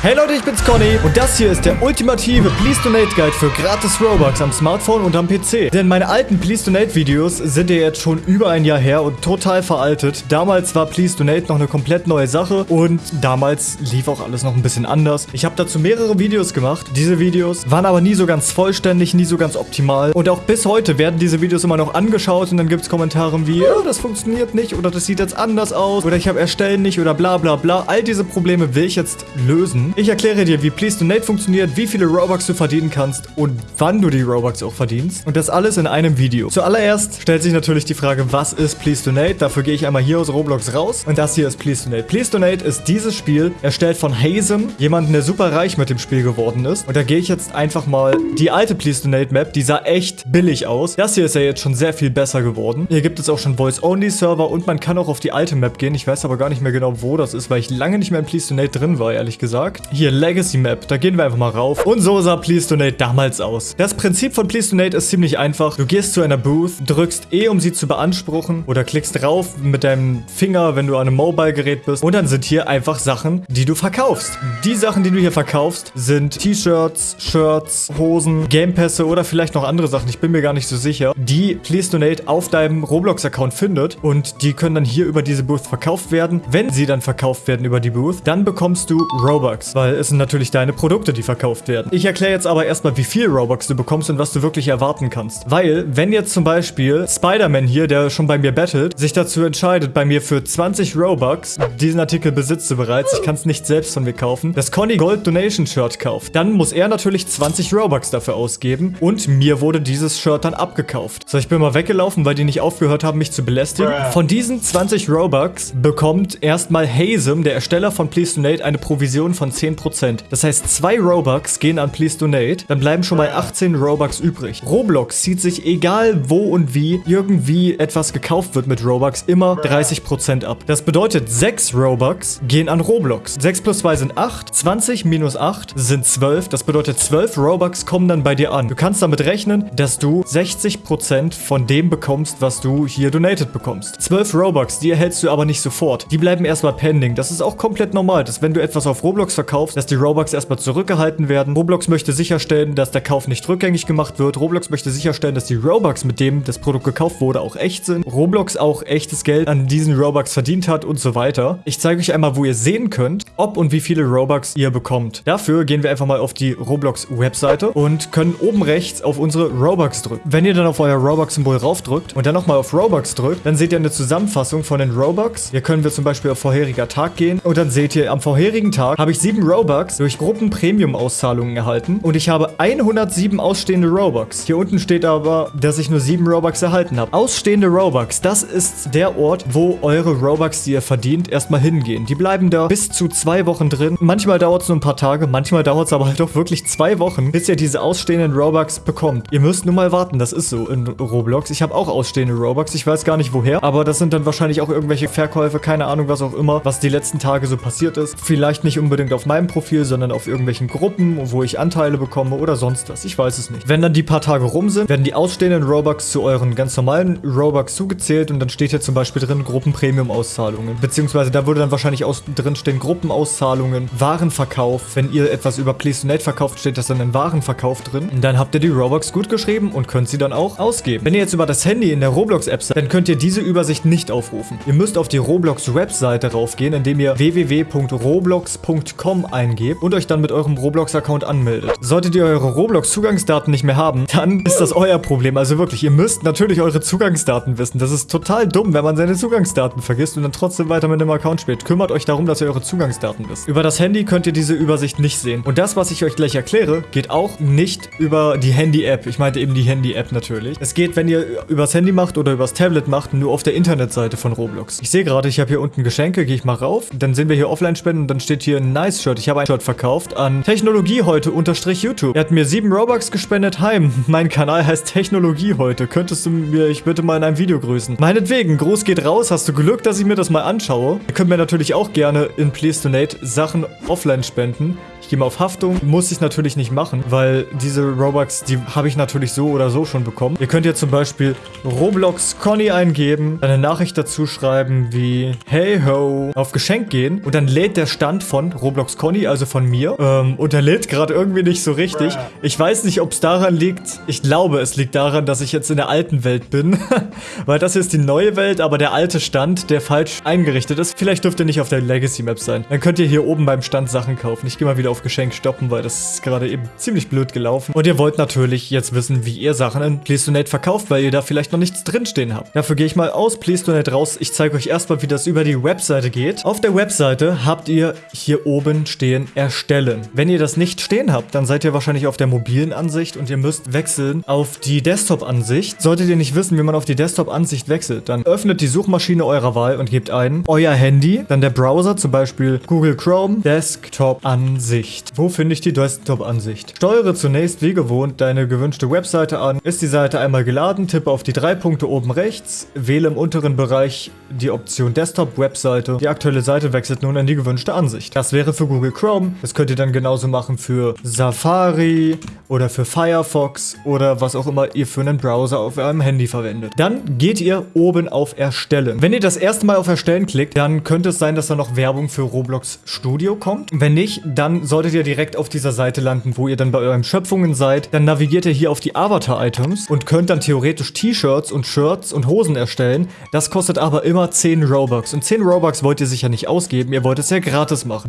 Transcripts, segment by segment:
Hey Leute, ich bin's Conny und das hier ist der ultimative Please Donate Guide für gratis Robux am Smartphone und am PC. Denn meine alten Please Donate Videos sind ja jetzt schon über ein Jahr her und total veraltet. Damals war Please Donate noch eine komplett neue Sache und damals lief auch alles noch ein bisschen anders. Ich habe dazu mehrere Videos gemacht. Diese Videos waren aber nie so ganz vollständig, nie so ganz optimal. Und auch bis heute werden diese Videos immer noch angeschaut und dann gibt's Kommentare wie, oh, das funktioniert nicht oder das sieht jetzt anders aus oder ich habe erstellen nicht oder bla bla bla. All diese Probleme will ich jetzt lösen. Ich erkläre dir, wie Please Donate funktioniert, wie viele Robux du verdienen kannst und wann du die Robux auch verdienst. Und das alles in einem Video. Zuallererst stellt sich natürlich die Frage, was ist Please Donate? Dafür gehe ich einmal hier aus Roblox raus. Und das hier ist Please Donate. Please Donate ist dieses Spiel, erstellt von Hazem, jemanden, der super reich mit dem Spiel geworden ist. Und da gehe ich jetzt einfach mal die alte Please Donate Map, die sah echt billig aus. Das hier ist ja jetzt schon sehr viel besser geworden. Hier gibt es auch schon Voice-Only-Server und man kann auch auf die alte Map gehen. Ich weiß aber gar nicht mehr genau, wo das ist, weil ich lange nicht mehr in Please Donate drin war, ehrlich gesagt. Hier, Legacy Map. Da gehen wir einfach mal rauf. Und so sah Please Donate damals aus. Das Prinzip von Please Donate ist ziemlich einfach. Du gehst zu einer Booth, drückst E, um sie zu beanspruchen oder klickst drauf mit deinem Finger, wenn du an einem Mobile-Gerät bist. Und dann sind hier einfach Sachen, die du verkaufst. Die Sachen, die du hier verkaufst, sind T-Shirts, Shirts, Hosen, Gamepässe oder vielleicht noch andere Sachen. Ich bin mir gar nicht so sicher, die Please Donate auf deinem Roblox-Account findet. Und die können dann hier über diese Booth verkauft werden. Wenn sie dann verkauft werden über die Booth, dann bekommst du Robux weil es sind natürlich deine Produkte, die verkauft werden. Ich erkläre jetzt aber erstmal, wie viel Robux du bekommst und was du wirklich erwarten kannst. Weil, wenn jetzt zum Beispiel Spider-Man hier, der schon bei mir battelt, sich dazu entscheidet, bei mir für 20 Robux, diesen Artikel besitzt du bereits, ich kann es nicht selbst von mir kaufen, das Conny Gold Donation Shirt kauft, dann muss er natürlich 20 Robux dafür ausgeben und mir wurde dieses Shirt dann abgekauft. So, ich bin mal weggelaufen, weil die nicht aufgehört haben, mich zu belästigen. Von diesen 20 Robux bekommt erstmal Hazem, der Ersteller von Please Donate, eine Provision von 10%. Das heißt, zwei Robux gehen an Please Donate, dann bleiben schon mal 18 Robux übrig. Roblox zieht sich, egal wo und wie, irgendwie etwas gekauft wird mit Robux, immer 30% ab. Das bedeutet, 6 Robux gehen an Roblox. 6 plus 2 sind 8, 20 minus 8 sind 12. Das bedeutet, 12 Robux kommen dann bei dir an. Du kannst damit rechnen, dass du 60% von dem bekommst, was du hier donated bekommst. 12 Robux, die erhältst du aber nicht sofort. Die bleiben erstmal pending. Das ist auch komplett normal, dass wenn du etwas auf Roblox verkaufst, verkaufst, dass die Robux erstmal zurückgehalten werden. Roblox möchte sicherstellen, dass der Kauf nicht rückgängig gemacht wird. Roblox möchte sicherstellen, dass die Robux, mit dem das Produkt gekauft wurde, auch echt sind. Roblox auch echtes Geld an diesen Robux verdient hat und so weiter. Ich zeige euch einmal, wo ihr sehen könnt, ob und wie viele Robux ihr bekommt. Dafür gehen wir einfach mal auf die Roblox-Webseite und können oben rechts auf unsere Robux drücken. Wenn ihr dann auf euer Robux-Symbol raufdrückt und dann nochmal auf Robux drückt, dann seht ihr eine Zusammenfassung von den Robux. Hier können wir zum Beispiel auf vorheriger Tag gehen und dann seht ihr, am vorherigen Tag habe ich sieben 7 Robux durch Gruppen-Premium-Auszahlungen erhalten und ich habe 107 ausstehende Robux. Hier unten steht aber, dass ich nur 7 Robux erhalten habe. Ausstehende Robux, das ist der Ort, wo eure Robux, die ihr verdient, erstmal hingehen. Die bleiben da bis zu zwei Wochen drin. Manchmal dauert es nur ein paar Tage, manchmal dauert es aber halt auch wirklich zwei Wochen, bis ihr diese ausstehenden Robux bekommt. Ihr müsst nur mal warten, das ist so in Roblox. Ich habe auch ausstehende Robux, ich weiß gar nicht woher, aber das sind dann wahrscheinlich auch irgendwelche Verkäufe, keine Ahnung, was auch immer, was die letzten Tage so passiert ist. Vielleicht nicht unbedingt auf meinem Profil, sondern auf irgendwelchen Gruppen, wo ich Anteile bekomme oder sonst was. Ich weiß es nicht. Wenn dann die paar Tage rum sind, werden die ausstehenden Robux zu euren ganz normalen Robux zugezählt und dann steht hier zum Beispiel drin Gruppen-Premium-Auszahlungen. Beziehungsweise da würde dann wahrscheinlich aus, drin stehen Gruppenauszahlungen, Warenverkauf. Wenn ihr etwas über Donate verkauft, steht das dann in Warenverkauf drin. Und dann habt ihr die Robux gut geschrieben und könnt sie dann auch ausgeben. Wenn ihr jetzt über das Handy in der Roblox-App seid, dann könnt ihr diese Übersicht nicht aufrufen. Ihr müsst auf die Roblox-Webseite raufgehen, indem ihr www.roblox.com eingebt und euch dann mit eurem Roblox-Account anmeldet. Solltet ihr eure Roblox-Zugangsdaten nicht mehr haben, dann ist das euer Problem. Also wirklich, ihr müsst natürlich eure Zugangsdaten wissen. Das ist total dumm, wenn man seine Zugangsdaten vergisst und dann trotzdem weiter mit dem Account spielt. Kümmert euch darum, dass ihr eure Zugangsdaten wisst. Über das Handy könnt ihr diese Übersicht nicht sehen. Und das, was ich euch gleich erkläre, geht auch nicht über die Handy-App. Ich meinte eben die Handy-App natürlich. Es geht, wenn ihr übers Handy macht oder übers Tablet macht, nur auf der Internetseite von Roblox. Ich sehe gerade, ich habe hier unten Geschenke, gehe ich mal rauf. Dann sehen wir hier Offline-Spenden und dann steht hier Nice-Shirt. Ich habe ein Shirt verkauft an Technologie heute unterstrich YouTube. Er hat mir 7 Robux gespendet. Heim. Mein Kanal heißt Technologie heute. Könntest du mich bitte mal in einem Video grüßen? Meinetwegen, Gruß geht raus. Hast du Glück, dass ich mir das mal anschaue? Ihr könnt mir natürlich auch gerne in Please Donate Sachen offline spenden. Ich gehe mal auf Haftung. Muss ich natürlich nicht machen, weil diese Robux, die habe ich natürlich so oder so schon bekommen. Ihr könnt ja zum Beispiel Roblox Conny eingeben, eine Nachricht dazu schreiben wie Hey ho, auf Geschenk gehen und dann lädt der Stand von Roblox Roblox Conny, also von mir. Ähm, und er lädt gerade irgendwie nicht so richtig. Ich weiß nicht, ob es daran liegt. Ich glaube, es liegt daran, dass ich jetzt in der alten Welt bin. Weil das hier ist die neue Welt, aber der alte Stand, der falsch eingerichtet ist. Vielleicht dürft ihr nicht auf der Legacy Map sein. Dann könnt ihr hier oben beim Stand Sachen kaufen. Ich gehe mal wieder auf Geschenk stoppen, weil das ist gerade eben ziemlich blöd gelaufen. Und ihr wollt natürlich jetzt wissen, wie ihr Sachen in Donate verkauft, weil ihr da vielleicht noch nichts drinstehen habt. Dafür gehe ich mal aus Donate raus. Ich zeige euch erstmal, wie das über die Webseite geht. Auf der Webseite habt ihr hier oben stehen Erstellen. Wenn ihr das nicht stehen habt, dann seid ihr wahrscheinlich auf der mobilen Ansicht und ihr müsst wechseln auf die Desktop-Ansicht. Solltet ihr nicht wissen, wie man auf die Desktop-Ansicht wechselt, dann öffnet die Suchmaschine eurer Wahl und gebt ein euer Handy, dann der Browser, zum Beispiel Google Chrome, Desktop-Ansicht. Wo finde ich die Desktop-Ansicht? Steuere zunächst wie gewohnt deine gewünschte Webseite an. Ist die Seite einmal geladen, tippe auf die drei Punkte oben rechts, wähle im unteren Bereich die Option Desktop-Webseite. Die aktuelle Seite wechselt nun in die gewünschte Ansicht. Das wäre für Google Chrome. Das könnt ihr dann genauso machen für Safari oder für Firefox oder was auch immer ihr für einen Browser auf eurem Handy verwendet. Dann geht ihr oben auf Erstellen. Wenn ihr das erste Mal auf Erstellen klickt, dann könnte es sein, dass da noch Werbung für Roblox Studio kommt. Wenn nicht, dann solltet ihr direkt auf dieser Seite landen, wo ihr dann bei euren Schöpfungen seid. Dann navigiert ihr hier auf die Avatar-Items und könnt dann theoretisch T-Shirts und Shirts und Hosen erstellen. Das kostet aber immer 10 Robux. Und 10 Robux wollt ihr sicher nicht ausgeben, ihr wollt es ja gratis machen.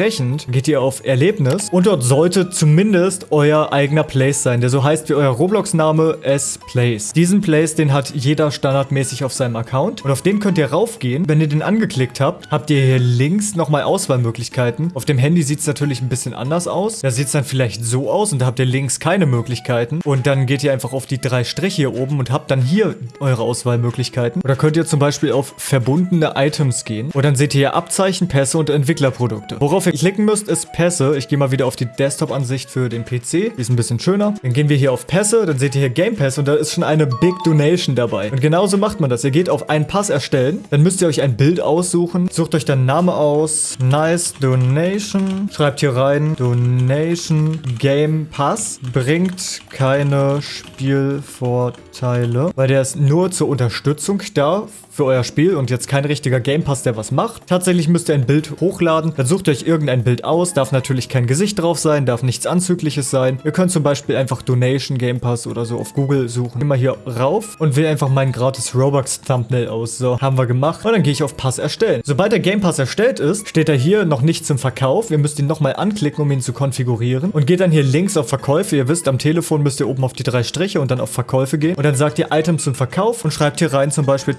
Dementsprechend geht ihr auf Erlebnis und dort sollte zumindest euer eigener Place sein, der so heißt wie euer Roblox-Name S-Place. Diesen Place, den hat jeder standardmäßig auf seinem Account und auf den könnt ihr raufgehen. Wenn ihr den angeklickt habt, habt ihr hier links nochmal Auswahlmöglichkeiten. Auf dem Handy sieht es natürlich ein bisschen anders aus. Da sieht es dann vielleicht so aus und da habt ihr links keine Möglichkeiten. Und dann geht ihr einfach auf die drei Striche hier oben und habt dann hier eure Auswahlmöglichkeiten. Oder könnt ihr zum Beispiel auf verbundene Items gehen. Und dann seht ihr hier Abzeichen, Pässe und Entwicklerprodukte. Worauf ihr klicken müsst, ist Pässe. Ich gehe mal wieder auf die Desktop-Ansicht für den PC. Die ist ein bisschen schöner. Dann gehen wir hier auf Pässe. Dann seht ihr hier Game Pass und da ist schon eine Big Donation dabei. Und genauso macht man das. Ihr geht auf einen Pass erstellen. Dann müsst ihr euch ein Bild aussuchen. Sucht euch dann Name aus. Nice Donation. Schreibt hier rein. Donation Game Pass. Bringt keine Spielvorteile. Weil der ist nur zur Unterstützung da für euer Spiel und jetzt kein richtiger Game Pass, der was macht. Tatsächlich müsst ihr ein Bild hochladen. Dann sucht euch irgendein Bild aus. Darf natürlich kein Gesicht drauf sein, darf nichts Anzügliches sein. Ihr könnt zum Beispiel einfach Donation Game Pass oder so auf Google suchen. Immer hier rauf und wähle einfach meinen gratis Robux Thumbnail aus. So, haben wir gemacht. Und dann gehe ich auf Pass erstellen. Sobald der Game Pass erstellt ist, steht er hier noch nicht zum Verkauf. Ihr müsst ihn nochmal anklicken, um ihn zu konfigurieren. Und geht dann hier links auf Verkäufe. Ihr wisst, am Telefon müsst ihr oben auf die drei Striche und dann auf Verkäufe gehen. Und dann sagt ihr Item zum Verkauf und schreibt hier rein zum Beispiel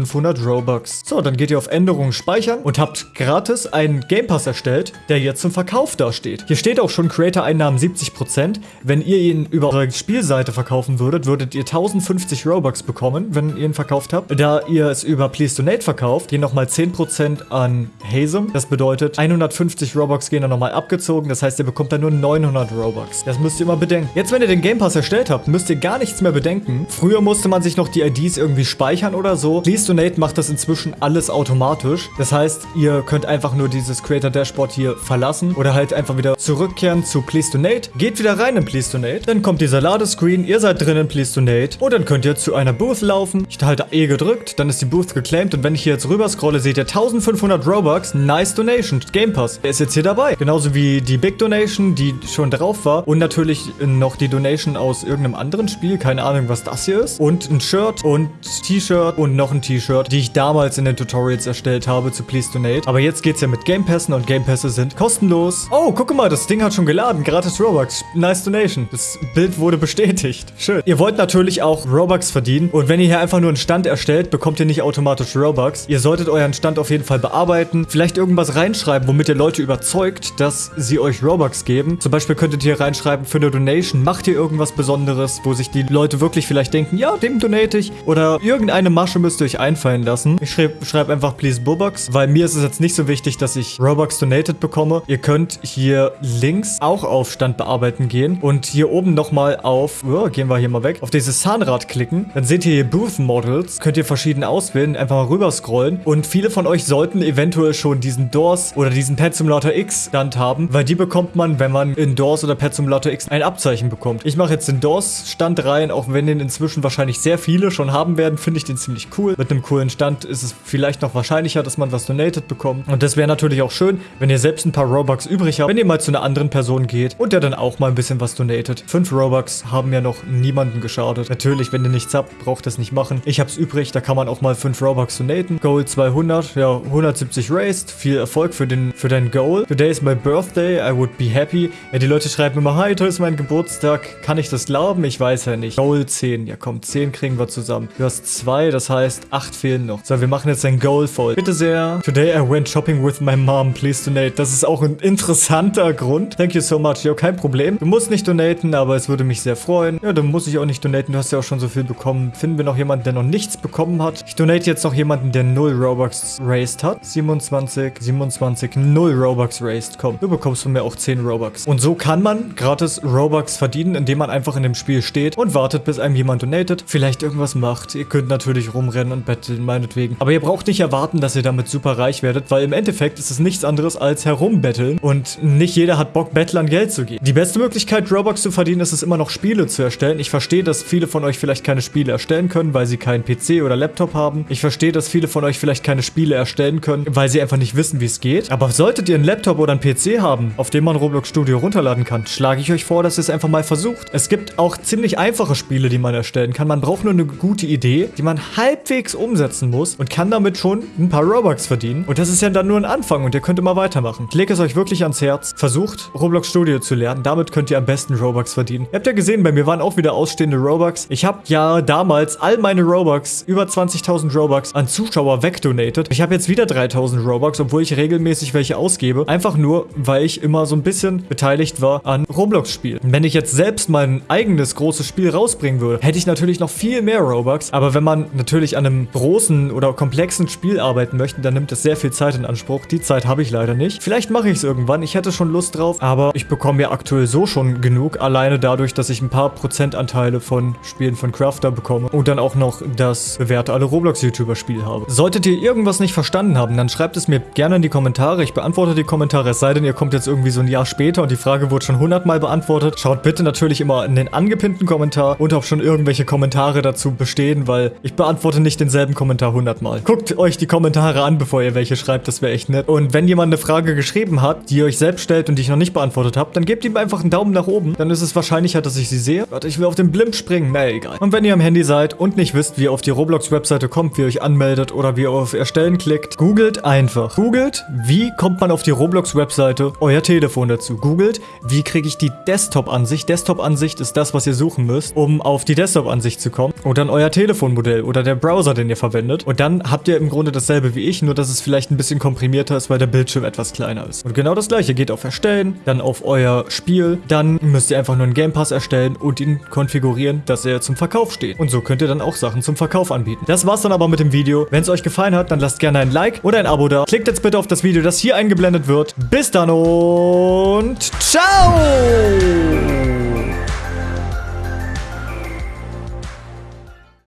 1500 Robux. So, dann geht ihr auf Änderungen speichern und habt gratis einen Game Pass erstellt, der jetzt zum Verkauf dasteht. Hier steht auch schon Creator-Einnahmen 70%. Wenn ihr ihn über eure Spielseite verkaufen würdet, würdet ihr 1050 Robux bekommen, wenn ihr ihn verkauft habt. Da ihr es über Please Donate verkauft, gehen nochmal 10% an Hazem. Das bedeutet, 150 Robux gehen dann nochmal abgezogen. Das heißt, ihr bekommt dann nur 900 Robux. Das müsst ihr immer bedenken. Jetzt, wenn ihr den Game Pass erstellt habt, müsst ihr gar nichts mehr bedenken. Früher musste man sich noch die IDs irgendwie speichern oder so. Please Donate macht das inzwischen alles automatisch. Das heißt, ihr könnt einfach nur dieses Creator Dashboard hier verlassen oder halt einfach wieder zurückkehren zu Please Donate. Geht wieder rein in Please Donate. Dann kommt dieser Ladescreen. Ihr seid drin in Please Donate. Und dann könnt ihr zu einer Booth laufen. Ich halte E gedrückt. Dann ist die Booth geclaimed. Und wenn ich hier jetzt rüber scrolle, seht ihr 1500 Robux. Nice Donation. Game Pass. Der ist jetzt hier dabei. Genauso wie die Big Donation, die schon drauf war. Und natürlich noch die Donation aus irgendeinem anderen Spiel. Keine Ahnung, was das hier ist. Und ein Shirt und T-Shirt und noch ein T-Shirt, die ich damals in den Tutorials erstellt habe zu Please Donate. Aber jetzt geht's ja mit Game Passen und Game Pässe sind kostenlos. Oh, guck mal, das Ding hat schon geladen. Gratis Robux. Nice Donation. Das Bild wurde bestätigt. Schön. Ihr wollt natürlich auch Robux verdienen. Und wenn ihr hier einfach nur einen Stand erstellt, bekommt ihr nicht automatisch Robux. Ihr solltet euren Stand auf jeden Fall bearbeiten. Vielleicht irgendwas reinschreiben, womit ihr Leute überzeugt, dass sie euch Robux geben. Zum Beispiel könntet ihr reinschreiben, für eine Donation macht ihr irgendwas Besonderes, wo sich die Leute wirklich vielleicht denken, ja, dem donate ich. Oder irgendeine Masche müsst ihr euch einfallen lassen. Ich schreibe schreib einfach please Bobux, weil mir ist es jetzt nicht so wichtig, dass ich Robux donated bekomme. Ihr könnt hier links auch auf Stand bearbeiten gehen und hier oben nochmal auf, oh, gehen wir hier mal weg, auf dieses Zahnrad klicken. Dann seht ihr hier Booth Models, könnt ihr verschieden auswählen, einfach mal rüber scrollen und viele von euch sollten eventuell schon diesen Doors oder diesen Pet Simulator X Stand haben, weil die bekommt man, wenn man in Doors oder Pet Simulator X ein Abzeichen bekommt. Ich mache jetzt den Doors Stand rein, auch wenn den inzwischen wahrscheinlich sehr viele schon haben werden, finde ich den ziemlich cool. Mit mit einem coolen Stand ist es vielleicht noch wahrscheinlicher, dass man was donated bekommt. Und das wäre natürlich auch schön, wenn ihr selbst ein paar Robux übrig habt, wenn ihr mal zu einer anderen Person geht und der dann auch mal ein bisschen was donatet. Fünf Robux haben ja noch niemanden geschadet. Natürlich, wenn ihr nichts habt, braucht das nicht machen. Ich hab's übrig, da kann man auch mal fünf Robux donaten. Goal 200, ja, 170 raised. Viel Erfolg für, den, für dein Goal. Today is my birthday, I would be happy. Ja, die Leute schreiben immer, hi, heute ist mein Geburtstag. Kann ich das glauben? Ich weiß ja nicht. Goal 10, ja komm, 10 kriegen wir zusammen. Du hast zwei, das heißt, acht fehlen noch. So, wir machen jetzt ein Goal voll. Bitte sehr. Today I went shopping with my mom, please donate. Das ist auch ein interessanter Grund. Thank you so much. Ja, kein Problem. Du musst nicht donaten, aber es würde mich sehr freuen. Ja, dann muss ich auch nicht donaten. Du hast ja auch schon so viel bekommen. Finden wir noch jemanden, der noch nichts bekommen hat? Ich donate jetzt noch jemanden, der 0 Robux raised hat. 27, 27, 0 Robux raised. Komm, du bekommst von mir auch 10 Robux. Und so kann man gratis Robux verdienen, indem man einfach in dem Spiel steht und wartet, bis einem jemand donatet. Vielleicht irgendwas macht. Ihr könnt natürlich rumrennen und betteln, meinetwegen. Aber ihr braucht nicht erwarten, dass ihr damit super reich werdet, weil im Endeffekt ist es nichts anderes als herumbetteln und nicht jeder hat Bock, Bettlern Geld zu geben. Die beste Möglichkeit, Robux zu verdienen, ist es immer noch Spiele zu erstellen. Ich verstehe, dass viele von euch vielleicht keine Spiele erstellen können, weil sie keinen PC oder Laptop haben. Ich verstehe, dass viele von euch vielleicht keine Spiele erstellen können, weil sie einfach nicht wissen, wie es geht. Aber solltet ihr einen Laptop oder einen PC haben, auf dem man Roblox Studio runterladen kann, schlage ich euch vor, dass ihr es einfach mal versucht. Es gibt auch ziemlich einfache Spiele, die man erstellen kann. Man braucht nur eine gute Idee, die man halbwegs umsetzen muss und kann damit schon ein paar Robux verdienen. Und das ist ja dann nur ein Anfang und ihr könnt immer weitermachen. Ich lege es euch wirklich ans Herz. Versucht, Roblox Studio zu lernen. Damit könnt ihr am besten Robux verdienen. Ihr habt ja gesehen, bei mir waren auch wieder ausstehende Robux. Ich habe ja damals all meine Robux, über 20.000 Robux, an Zuschauer wegdonated. Ich habe jetzt wieder 3.000 Robux, obwohl ich regelmäßig welche ausgebe. Einfach nur, weil ich immer so ein bisschen beteiligt war an Roblox-Spielen. Wenn ich jetzt selbst mein eigenes großes Spiel rausbringen würde, hätte ich natürlich noch viel mehr Robux. Aber wenn man natürlich an einem großen oder komplexen Spiel arbeiten möchte, dann nimmt es sehr viel Zeit in Anspruch. Die Zeit habe ich leider nicht. Vielleicht mache ich es irgendwann. Ich hätte schon Lust drauf, aber ich bekomme ja aktuell so schon genug. Alleine dadurch, dass ich ein paar Prozentanteile von Spielen von Crafter bekomme und dann auch noch das bewährte alle Roblox-YouTuber-Spiel habe. Solltet ihr irgendwas nicht verstanden haben, dann schreibt es mir gerne in die Kommentare. Ich beantworte die Kommentare, es sei denn, ihr kommt jetzt irgendwie so ein Jahr später und die Frage wurde schon hundertmal beantwortet. Schaut bitte natürlich immer in den angepinnten Kommentar und ob schon irgendwelche Kommentare dazu bestehen, weil ich beantworte nicht denselben Kommentar hundertmal. Guckt euch die Kommentare an, bevor ihr welche schreibt, das wäre echt nett. Und wenn jemand eine Frage geschrieben hat, die ihr euch selbst stellt und die ich noch nicht beantwortet habe, dann gebt ihm einfach einen Daumen nach oben. Dann ist es wahrscheinlicher, dass ich sie sehe. Warte, ich will auf den Blimp springen. Na, egal. Und wenn ihr am Handy seid und nicht wisst, wie ihr auf die Roblox-Webseite kommt, wie ihr euch anmeldet oder wie ihr auf Erstellen klickt, googelt einfach. Googelt, wie kommt man auf die Roblox-Webseite, euer Telefon dazu. Googelt, wie kriege ich die Desktop-Ansicht. Desktop-Ansicht ist das, was ihr suchen müsst, um auf die Desktop-Ansicht zu kommen. Und dann euer Telefonmodell oder der Browser, den ihr verwendet. Und dann habt ihr im Grunde dasselbe wie ich, nur dass es vielleicht ein bisschen komprimierter ist, weil der Bildschirm etwas kleiner ist. Und genau das gleiche geht auf Erstellen, dann auf euer Spiel. Dann müsst ihr einfach nur einen Game Pass erstellen und ihn konfigurieren, dass er zum Verkauf steht. Und so könnt ihr dann auch Sachen zum Verkauf anbieten. Das war's dann aber mit dem Video. Wenn es euch gefallen hat, dann lasst gerne ein Like oder ein Abo da. Klickt jetzt bitte auf das Video, das hier eingeblendet wird. Bis dann und ciao!